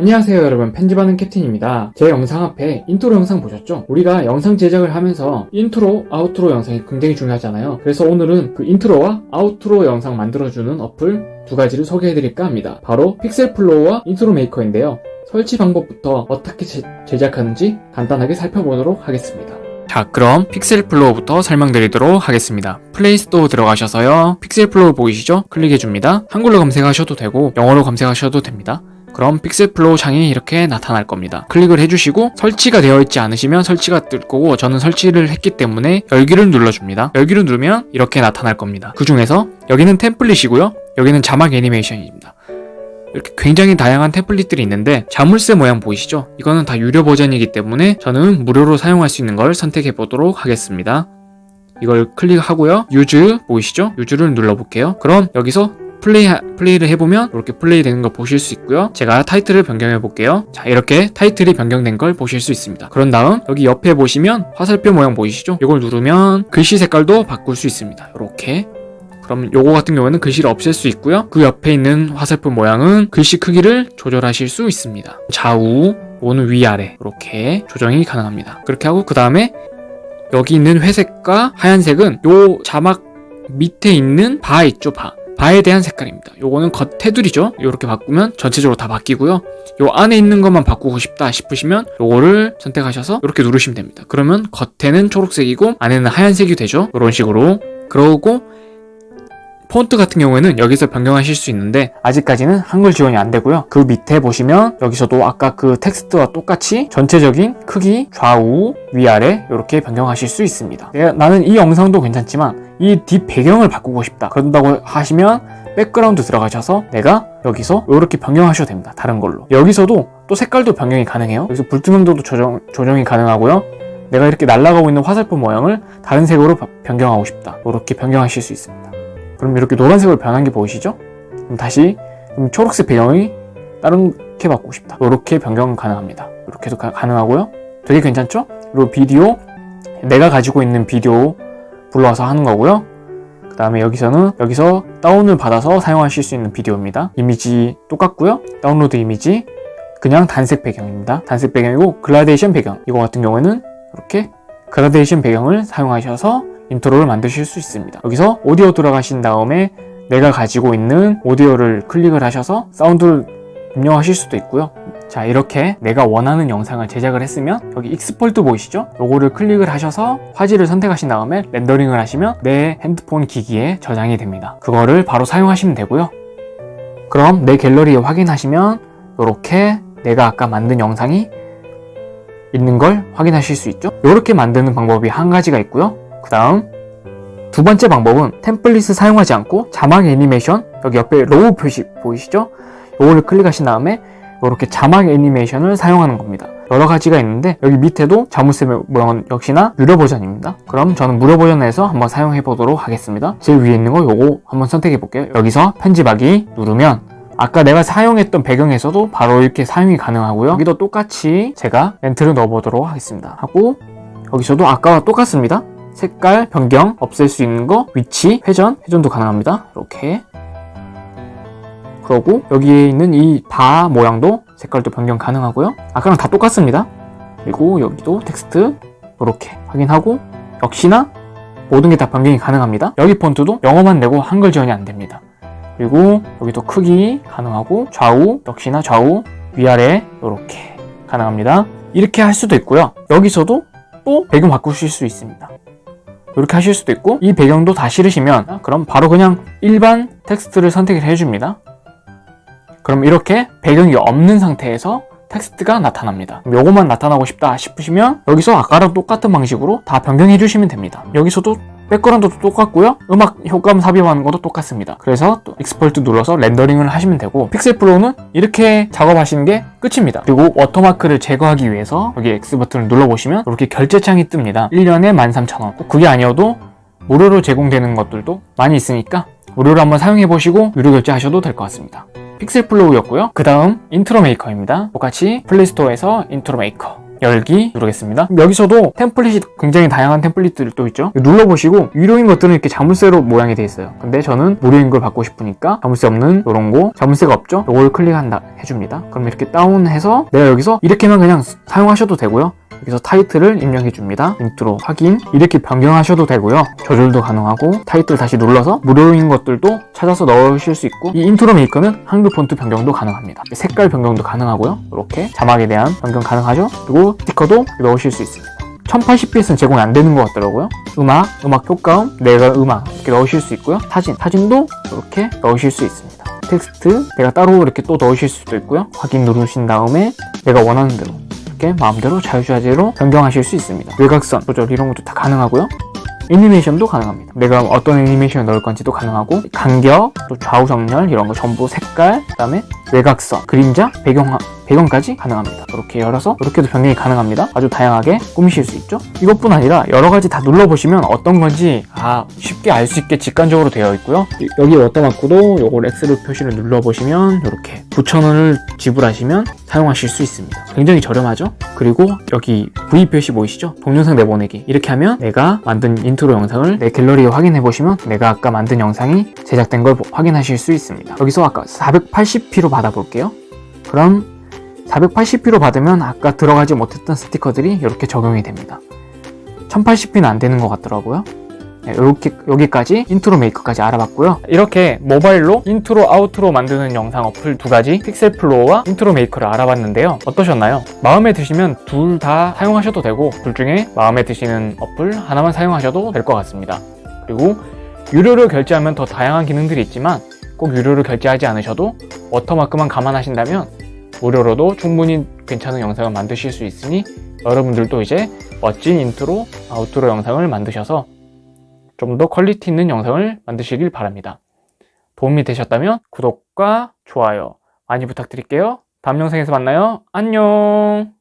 안녕하세요 여러분. 편집하는 캡틴입니다. 제 영상 앞에 인트로 영상 보셨죠? 우리가 영상 제작을 하면서 인트로, 아우트로 영상이 굉장히 중요하잖아요. 그래서 오늘은 그 인트로와 아우트로 영상 만들어주는 어플 두 가지를 소개해드릴까 합니다. 바로 픽셀플로우와 인트로 메이커인데요. 설치 방법부터 어떻게 제, 제작하는지 간단하게 살펴보도록 하겠습니다. 자 그럼 픽셀플로우부터 설명드리도록 하겠습니다. 플레이스토어 들어가셔서요. 픽셀플로우 보이시죠? 클릭해줍니다. 한글로 검색하셔도 되고 영어로 검색하셔도 됩니다 그럼 Pixel Flow 창이 이렇게 나타날 겁니다. 클릭을 해주시고 설치가 되어 있지 않으시면 설치가 뜰 거고 저는 설치를 했기 때문에 열기를 눌러줍니다. 열기를 누르면 이렇게 나타날 겁니다. 그 중에서 여기는 템플릿이고요. 여기는 자막 애니메이션입니다. 이렇게 굉장히 다양한 템플릿들이 있는데 자물쇠 모양 보이시죠? 이거는 다 유료 버전이기 때문에 저는 무료로 사용할 수 있는 걸 선택해 보도록 하겠습니다. 이걸 클릭하고요. Use 보이시죠? Use를 눌러볼게요. 그럼 여기서 플레이, 플레이를 해보면 이렇게 플레이 되는 걸 보실 수 있고요. 제가 타이틀을 변경해 볼게요. 자, 이렇게 타이틀이 변경된 걸 보실 수 있습니다. 그런 다음 여기 옆에 보시면 화살표 모양 보이시죠? 이걸 누르면 글씨 색깔도 바꿀 수 있습니다. 이렇게 그럼 요거 같은 경우에는 글씨를 없앨 수 있고요. 그 옆에 있는 화살표 모양은 글씨 크기를 조절하실 수 있습니다. 좌우, 오는 위아래 이렇게 조정이 가능합니다. 그렇게 하고 그 다음에 여기 있는 회색과 하얀색은 요 자막 밑에 있는 바 있죠, 바. 바에 대한 색깔입니다. 요거는 겉 테두리죠. 이렇게 바꾸면 전체적으로 다 바뀌고요. 요 안에 있는 것만 바꾸고 싶다 싶으시면 요거를 선택하셔서 이렇게 누르시면 됩니다. 그러면 겉에는 초록색이고 안에는 하얀색이 되죠. 이런 식으로. 그러고 폰트 같은 경우에는 여기서 변경하실 수 있는데 아직까지는 한글 지원이 안 되고요. 그 밑에 보시면 여기서도 아까 그 텍스트와 똑같이 전체적인 크기, 좌우, 위아래 이렇게 변경하실 수 있습니다. 내가, 나는 이 영상도 괜찮지만 이 뒷 배경을 바꾸고 싶다. 그런다고 하시면 백그라운드 들어가셔서 내가 여기서 이렇게 변경하셔도 됩니다. 다른 걸로. 여기서도 또 색깔도 변경이 가능해요. 여기서 불투명도도 조정, 조정이 가능하고요. 내가 이렇게 날아가고 있는 화살표 모양을 다른 색으로 변경하고 싶다. 이렇게 변경하실 수 있습니다. 그럼 이렇게 노란색으로 변한 게 보이시죠? 그럼 다시 그럼 초록색 배경이 다른 게 바꾸고 싶다. 이렇게 변경 가능합니다. 이렇게도 가, 가능하고요. 되게 괜찮죠? 그리고 비디오 내가 가지고 있는 비디오 불러와서 하는 거고요. 그 다음에 여기서는 여기서 다운을 받아서 사용하실 수 있는 비디오입니다. 이미지 똑같고요. 다운로드 이미지 그냥 단색 배경입니다. 단색 배경이고 그라데이션 배경 이거 같은 경우에는 이렇게 그라데이션 배경을 사용하셔서 인트로를 만드실 수 있습니다. 여기서 오디오 들어가신 다음에 내가 가지고 있는 오디오를 클릭을 하셔서 사운드를 입력하실 수도 있고요. 자 이렇게 내가 원하는 영상을 제작을 했으면 여기 Export 보이시죠? 요거를 클릭을 하셔서 화질을 선택하신 다음에 렌더링을 하시면 내 핸드폰 기기에 저장이 됩니다. 그거를 바로 사용하시면 되고요. 그럼 내 갤러리에 확인하시면 이렇게 내가 아까 만든 영상이 있는 걸 확인하실 수 있죠? 이렇게 만드는 방법이 한 가지가 있고요. 그 다음 두 번째 방법은 템플릿을 사용하지 않고 자막 애니메이션 여기 옆에 arrow 표시 보이시죠? 이거를 클릭하신 다음에 이렇게 자막 애니메이션을 사용하는 겁니다. 여러 가지가 있는데 여기 밑에도 자물쇠 모양은 역시나 유료 버전입니다. 그럼 저는 무료 버전에서 한번 사용해 보도록 하겠습니다. 제일 위에 있는 거 요거 한번 선택해 볼게요. 여기서 편집하기 누르면 아까 내가 사용했던 배경에서도 바로 이렇게 사용이 가능하고요. 여기도 똑같이 제가 멘트를 넣어보도록 하겠습니다. 하고 여기서도 아까와 똑같습니다. 색깔 변경 없앨 수 있는 거 위치 회전 회전도 가능합니다. 이렇게. 그러고 여기에 있는 이 바 모양도 색깔도 변경 가능하고요. 아까랑 다 똑같습니다. 그리고 여기도 텍스트 이렇게 확인하고 역시나 모든 게 다 변경이 가능합니다. 여기 폰트도 영어만 내고 한글 지원이 안 됩니다. 그리고 여기도 크기 가능하고 좌우 역시나 좌우 위아래 이렇게 가능합니다. 이렇게 할 수도 있고요. 여기서도 또 배경 바꾸실 수 있습니다 이렇게 하실 수도 있고 이 배경도 다 싫으시면 그럼 바로 그냥 일반 텍스트를 선택을 해줍니다. 그럼 이렇게 배경이 없는 상태에서 텍스트가 나타납니다. 요것만 나타나고 싶다 싶으시면 여기서 아까랑 똑같은 방식으로 다 변경해 주시면 됩니다. 여기서도 백그라운드도 똑같고요. 음악 효과음 삽입하는 것도 똑같습니다. 그래서 또 Export 눌러서 렌더링을 하시면 되고 Pixel Flow는 이렇게 작업하시는 게 끝입니다. 그리고 워터마크를 제거하기 위해서 여기 X 버튼을 눌러보시면 이렇게 결제창이 뜹니다. 1년에 13,000원. 그게 아니어도 무료로 제공되는 것들도 많이 있으니까 무료로 한번 사용해보시고 유료 결제하셔도 될 것 같습니다. Pixel Flow였고요. 그 다음 Intro Maker입니다. 똑같이 Play Store에서 Intro Maker 열기 누르겠습니다. 여기서도 템플릿이 굉장히 다양한 템플릿들이 또 있죠. 눌러보시고 유료인 것들은 이렇게 자물쇠로 모양이 돼 있어요. 근데 저는 무료인 걸 받고 싶으니까 자물쇠 없는 이런 거 자물쇠가 없죠. 이걸 클릭한다 해줍니다. 그럼 이렇게 다운해서 내가 여기서 이렇게만 그냥 사용하셔도 되고요. 여기서 타이틀을 입력해 줍니다. 인트로 확인 이렇게 변경하셔도 되고요. 조절도 가능하고 타이틀 다시 눌러서 무료인 것들도 찾아서 넣으실 수 있고 이 Intro Maker는 한글 폰트 변경도 가능합니다. 색깔 변경도 가능하고요. 이렇게 자막에 대한 변경 가능하죠. 그리고 스티커도 넣으실 수 있습니다. 1080p는 제공이 안 되는 것 같더라고요. 음악, 음악 효과음, 내가 음악 이렇게 넣으실 수 있고요. 사진, 사진도 이렇게 넣으실 수 있습니다. 텍스트 내가 따로 이렇게 또 넣으실 수도 있고요. 확인 누르신 다음에 내가 원하는 대로 이렇게 마음대로 자유자재로 변경하실 수 있습니다. 외곽선 조절 이런 것도 다 가능하고요. 애니메이션도 가능합니다. 내가 어떤 애니메이션을 넣을 건지도 가능하고 간격, 또 좌우 정렬 이런 거 전부 색깔, 그다음에 외곽선, 그림자, 배경 배경까지 가능합니다. 이렇게 열어서 이렇게도 변경이 가능합니다. 아주 다양하게 꾸미실 수 있죠. 이것뿐 아니라 여러 가지 다 눌러보시면 어떤 건지 아 쉽게 알 수 있게 직관적으로 되어 있고요. 여기 워터마크도 요걸 X를 표시를 눌러보시면 이렇게 9,000원을 지불하시면 사용하실 수 있습니다. 굉장히 저렴하죠? 그리고 여기 V 표시 보이시죠? 동영상 내보내기 이렇게 하면 내가 만든 인트로 영상을 내 갤러리에 확인해 보시면 내가 아까 만든 영상이 제작된 걸 확인하실 수 있습니다. 여기서 아까 480p로 받아볼게요. 그럼 480p로 받으면 아까 들어가지 못했던 스티커들이 이렇게 적용이 됩니다. 1080p는 안 되는 것 같더라고요. 네, 이렇게 여기까지 Intro Maker까지 알아봤고요. 이렇게 모바일로 인트로 아우트로 만드는 영상 어플 두 가지 Pixel Flow와 Intro Maker를 알아봤는데요. 어떠셨나요? 마음에 드시면 둘 다 사용하셔도 되고 둘 중에 마음에 드시는 어플 하나만 사용하셔도 될 것 같습니다. 그리고 유료로 결제하면 더 다양한 기능들이 있지만 꼭 유료로 결제하지 않으셔도 워터마크만 감안하신다면 무료로도 충분히 괜찮은 영상을 만드실 수 있으니 여러분들도 이제 멋진 인트로, 아우트로 영상을 만드셔서 좀 더 퀄리티 있는 영상을 만드시길 바랍니다. 도움이 되셨다면 구독과 좋아요 많이 부탁드릴게요. 다음 영상에서 만나요. 안녕!